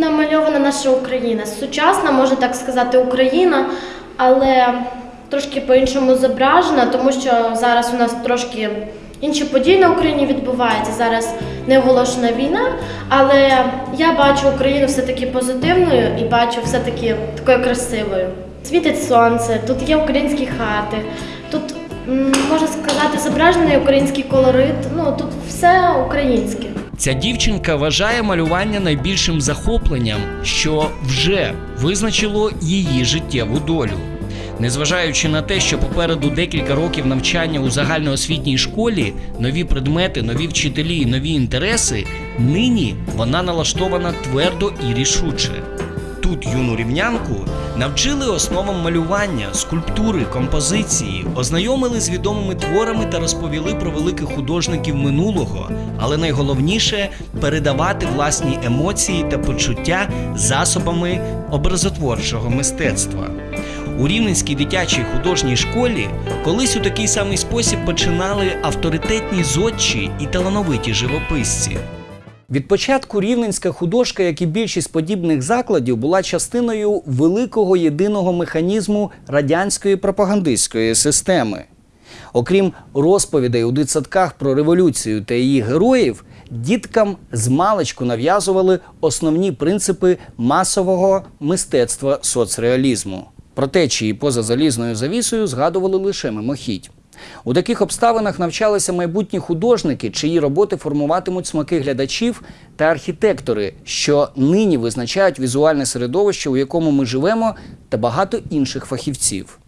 Намальована наша Україна. Сучасна, можна так сказати, Україна, але трошки по-іншому зображена, тому що зараз у нас трошки інші події на Україні відбуваються. Зараз не оголошена війна, але я бачу Україну все-таки позитивною і бачу все-таки такою красивою. Світить сонце, тут є українські хати, тут можна сказати зображений український колорит. Ну тут все українське. Ця дівчинка вважає малювання найбільшим захопленням, що вже визначило її життєву долю. Незважаючи на те, що попереду декілька років навчання у загальноосвітній школі, нові предмети, нові вчителі і нові інтереси, нині вона налаштована твердо і рішуче. Тут юну рівнянку навчили основам малювання, скульптури, композиції, ознайомили з відомими творами та розповіли про великих художників минулого, але найголовніше передавати власні емоції та почуття засобами образотворчого мистецтва. У Рівненській дитячій художній школі колись у такий самий спосіб починали авторитетні зодчі і талановиті живописці. Від початку рівненська художка, як і більшість подібних закладів, була частиною великого єдиного механізму радянської пропагандистської системи. Окрім розповідей у дитсадках про революцію та її героїв, діткам з маличку нав'язували основні принципи масового мистецтва соцреалізму. Про те, чиї поза залізною завісою згадували лише мимохідь. У таких обставинах навчалися майбутні художники, чиї роботи формуватимуть смаки глядачів та архітектори, що нині визначають візуальне середовище, у якому ми живемо, та багато інших фахівців.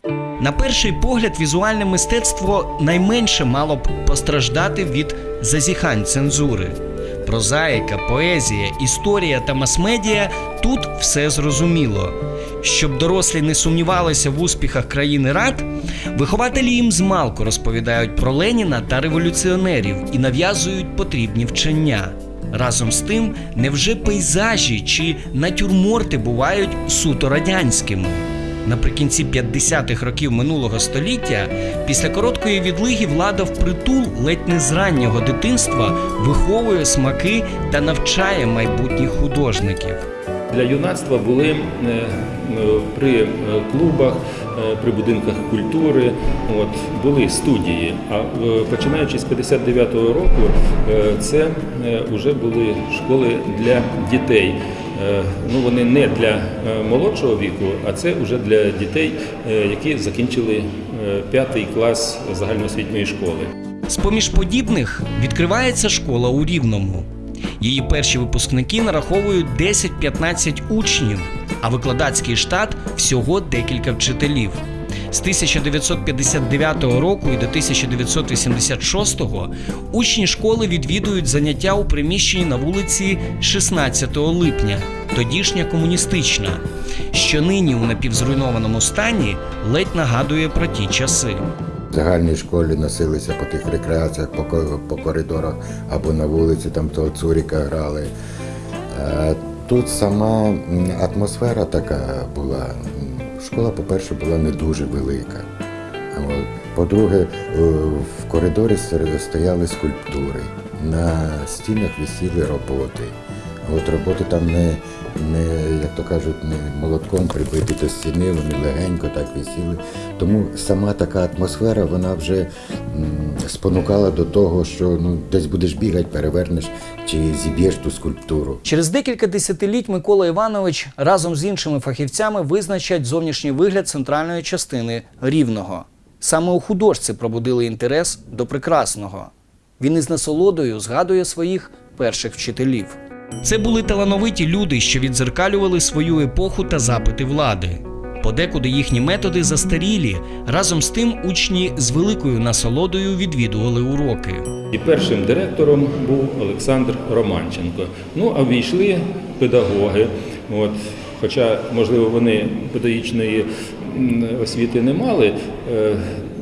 На перший погляд, візуальне мистецтво найменше мало б постраждати від зазіхань цензури. Прозаїка, поезія, історія та мас-медіа тут все зрозуміло. Щоб дорослі не сумнівалися в успіхах країни рад, вихователі їм змалку розповідають про Леніна та революціонерів і нав'язують потрібні вчення. Разом з тим, невже пейзажі чи натюрморти бувають суто радянськими? Наприкінці 50-х років минулого століття, після короткої відлиги влада впритул ледь не з раннього дитинства виховує смаки та навчає майбутніх художників. Для юнацтва були е, е, при е, клубах, при будинках культури, от, були студії. А починаючи з 59-го року, це вже були школи для дітей. Е, Ну, вони не для е, молодшого віку, а це вже для дітей, е, які закінчили п'ятий клас загальноосвітньої школи. З-поміж подібних відкривається школа у Рівному. Її перші випускники нараховують 10-15 учнів, а викладацький штат всього декілька вчителів. З 1959 року і до 1986 учні школи відвідують заняття у приміщенні на вулиці 16 липня, тодішня комуністична, що нині у напівзруйнованому стані ледь нагадує про ті часи. В загальній школі носилися по тих рекреаціях, по, по коридорах або на вулиці, там того цуріка грали. Е, Тут сама атмосфера така була. Школа, по-перше, була не дуже велика. По-друге, е, в коридорі стояли скульптури, на стінах висіли роботи. От роботи там не, не, як то кажуть, не молотком прибиті до стіни, вони легенько так висіли. Тому сама така атмосфера, вона вже спонукала до того, що ну, десь будеш бігати, перевернеш чи зіб'єш ту скульптуру. Через декілька десятиліть Микола Іванович разом з іншими фахівцями визначать зовнішній вигляд центральної частини рівного. Саме у художці пробудили інтерес до прекрасного. Він із насолодою згадує своїх перших вчителів. Це були талановиті люди, що відзеркалювали свою епоху та запити влади. Подекуди їхні методи застарілі. Разом з тим учні з великою насолодою відвідували уроки. І першим директором був Олександр Романченко. Ну а війшли педагоги. От, хоча, можливо, вони педагогічної освіти не мали.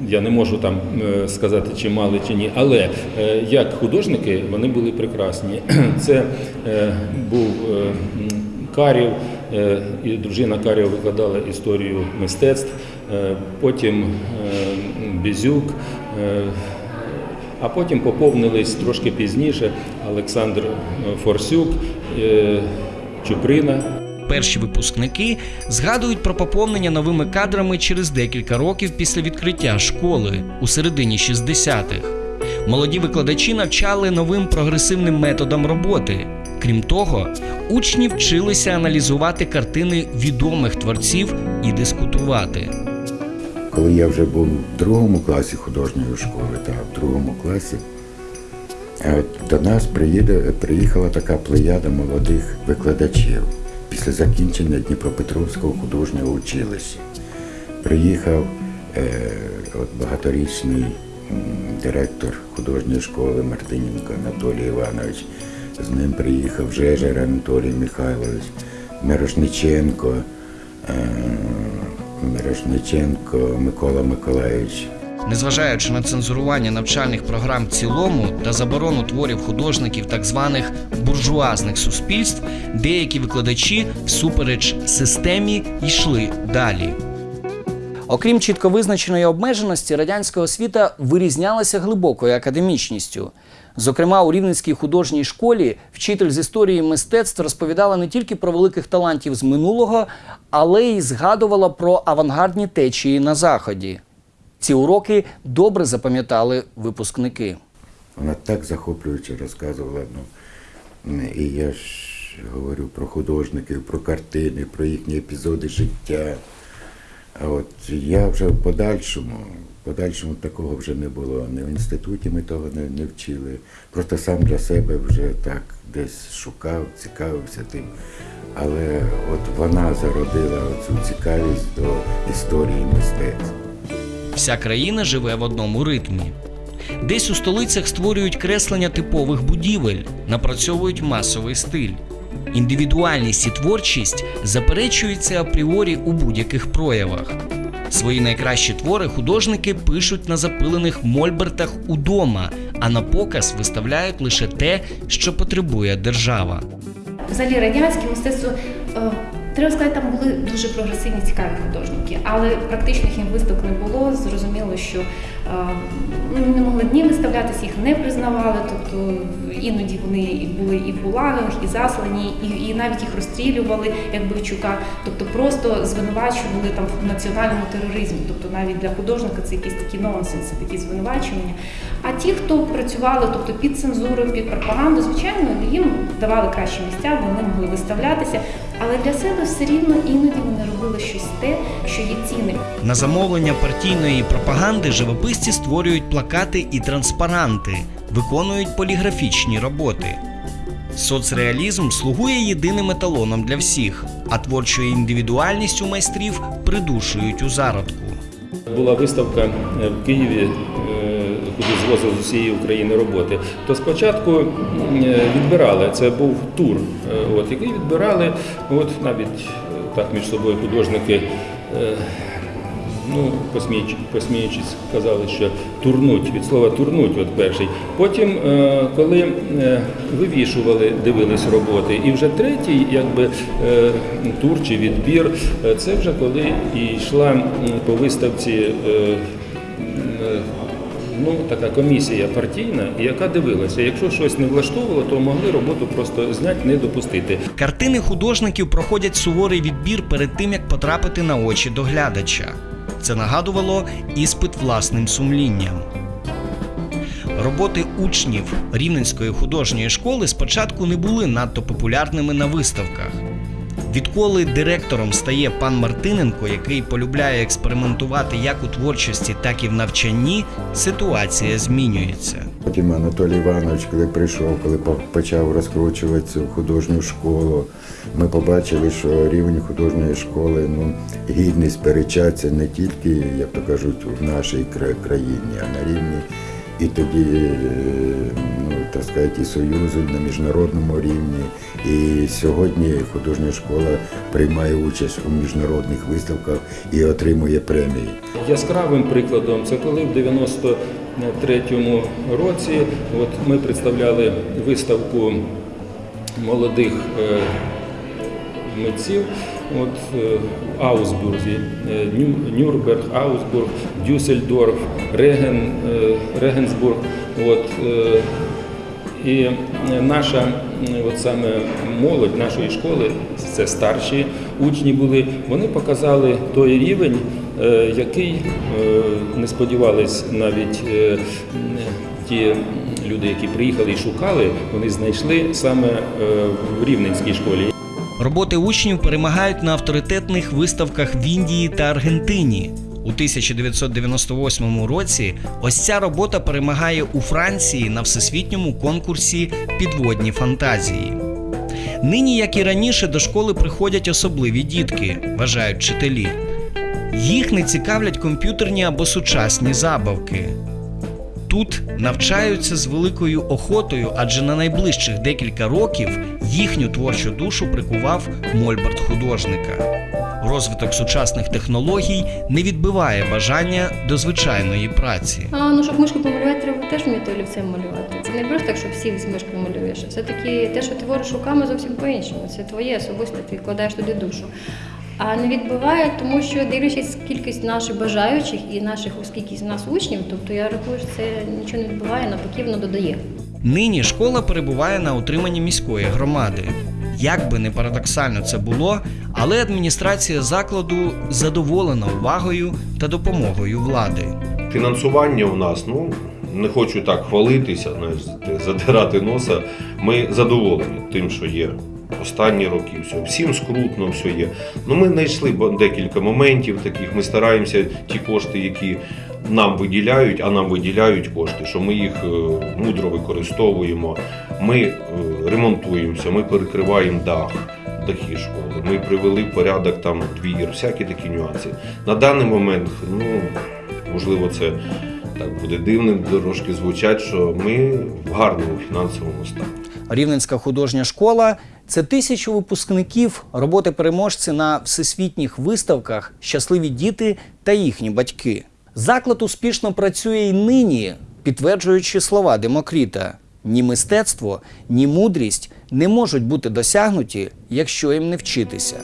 Я не можу там е, сказати, чи мали, чи ні, але е, як художники вони були прекрасні. Це е, був Карів, і дружина Карєва викладала історію мистецтв, потім Бізюк, а потім поповнились трошки пізніше Олександр Форсюк, Чуприна. Перші випускники згадують про поповнення новими кадрами через декілька років після відкриття школи у середині 60-х. Молоді викладачі навчали новим прогресивним методам роботи. Крім того, учні вчилися аналізувати картини відомих творців і дискутувати. Коли я вже був в другому класі художньої школи, та в другому класі, е, до нас приїде, приїхала така плеяда молодих викладачів після закінчення Дніпропетровського художнього училища. Приїхав е, от багаторічний директор художньої школи Мартиненко Анатолій Іванович. З ним приїхав Жежер Анатолій Михайлович, Мирошниченко, е, Мирошниченко Микола Миколаївич. Незважаючи на цензурування навчальних програм в цілому та заборону творів художників так званих буржуазних суспільств, деякі викладачі всупереч системі йшли далі. Окрім чітко визначеної обмеженості, радянська освіта вирізнялася глибокою академічністю. Зокрема, у Рівненській художній школі вчитель з історії мистецтв розповідала не тільки про великих талантів з минулого, але й згадувала про авангардні течії на заході. Ці уроки добре запам'ятали випускники. Вона так захоплююче розказувала. Ну, і я ж говорю про художників, про картини, про їхні епізоди життя. А от я вже в подальшому, в подальшому такого вже не було. Ні в інституті ми того не, не вчили. Просто сам для себе вже так десь шукав, цікавився тим. Але от вона зародила цю цікавість до історії мистецтва. Вся країна живе в одному ритмі. Десь у столицях створюють креслення типових будівель, напрацьовують масовий стиль. Індивідуальність і творчість заперечуються апріорі у будь-яких проявах. Свої найкращі твори художники пишуть на запилених мольбертах удома, а на показ виставляють лише те, що потребує держава. Взагалі радянське мистецтво, е, треба сказати, там були дуже прогресивні, цікаві художники, але практичних їм виставок не було. Зрозуміло, що е, ну, не могли ні виставлятися, їх не признавали. Тобто іноді вони і були і в гулагах, і заслані, і, і навіть їх розстрілювали, як Бивчука. Тобто просто звинувачували там в національному тероризмі. Тобто навіть для художника це якісь такі нонсенси, такі звинувачування. А ті, хто працювали, тобто під цензурою, під пропаганду, звичайно, їм давали кращі місця, вони могли виставлятися. Але для себе все рівно іноді вони робили щось те, що є цінним. На замовлення партійної пропаганди живописці створюють плакати і транспаранти, виконують поліграфічні роботи. Соцреалізм слугує єдиним еталоном для всіх, а творчу індивідуальність у майстрів придушують у зародку. Була виставка е, в Києві, е, куди звозили з усієї України роботи. То спочатку е, відбирали, це був тур, от, який відбирали, от навіть е, так між собою художники. е, Ну, посміюч- посміючись, казали, що турнуть від слова турнуть, от перший. Потім, е, коли вивішували, дивились роботи, і вже третій, якби тур чи відбір, це вже коли і йшла по виставці. Ну, така комісія партійна, яка дивилася, якщо щось не влаштовувало, то могли роботу просто зняти, не допустити. Картини художників проходять суворий відбір перед тим, як потрапити на очі до глядача. Це нагадувало іспит власним сумлінням. Роботи учнів Рівненської художньої школи спочатку не були надто популярними на виставках. Відколи директором стає пан Мартиненко, який полюбляє експериментувати як у творчості, так і в навчанні, ситуація змінюється. Потім Анатолій Іванович, коли прийшов, коли почав розкручувати цю художню школу, ми побачили, що рівень художньої школи ну, гідний сперечатися не тільки, як то кажуть, в нашій країні, а на рівні і тоді, е, сказати, і Союзу, і на міжнародному рівні. І сьогодні художня школа приймає участь у міжнародних виставках і отримує премії. Яскравим прикладом це коли в 93-му році от ми представляли виставку молодих е, митців от, е, Аусбурзі, е, Ню- Нюрнберг, Аусбург, Дюссельдорф, Реген, Регенсбург. От, І е, наша от саме молодь нашої школи, це старші учні були, вони показали той рівень, е, який е, не сподівались навіть е, ті люди, які приїхали і шукали, вони знайшли саме е, в Рівненській школі. Роботи учнів перемагають на авторитетних виставках в Індії та Аргентині. У 1998 році ось ця робота перемагає у Франції на всесвітньому конкурсі Підводні фантазії. Нині, як і раніше, до школи приходять особливі дітки, вважають вчителі. Їх не цікавлять комп'ютерні або сучасні забавки. Тут навчаються з великою охотою, адже на найближчих декілька років їхню творчу душу прикував мольберт художника. Розвиток сучасних технологій не відбиває бажання до звичайної праці. А ну щоб мишку помалювати, треба теж вміти олівцем малювати. Це не просто так, що всіх з мишкою малюєш. Все таки те, що ти твориш руками, зовсім по-іншому. Це твоє особисте, ти вкладаєш туди душу. А не відбиває, тому що дивлячись кількість наших бажаючих і наших скільки нас учнів, тобто я рахую, що це нічого не відбиває, навпаки, воно додає. Нині школа перебуває на утриманні міської громади. Як би не парадоксально це було, але адміністрація закладу задоволена увагою та допомогою влади. Фінансування у нас, ну не хочу так хвалитися, задирати носа. Ми задоволені тим, що є. Останні роки все. Всім скрутно все є. Ну ми знайшли декілька моментів таких. Ми стараємося ті кошти, які нам виділяють, а нам виділяють кошти, що ми їх е, мудро використовуємо. Ми е, ремонтуємося, ми перекриваємо дах. Дахи школи. Ми привели в порядок там двір, всякі такі нюанси. На даний момент, ну можливо, це так буде дивним трошки звучать, що ми в гарному фінансовому стані. Рівненська художня школа це тисячу випускників, роботи переможці на всесвітніх виставках, щасливі діти та їхні батьки. Заклад успішно працює й нині, підтверджуючи слова Демокріта: ні мистецтво, ні мудрість не можуть бути досягнуті, якщо їм не вчитися.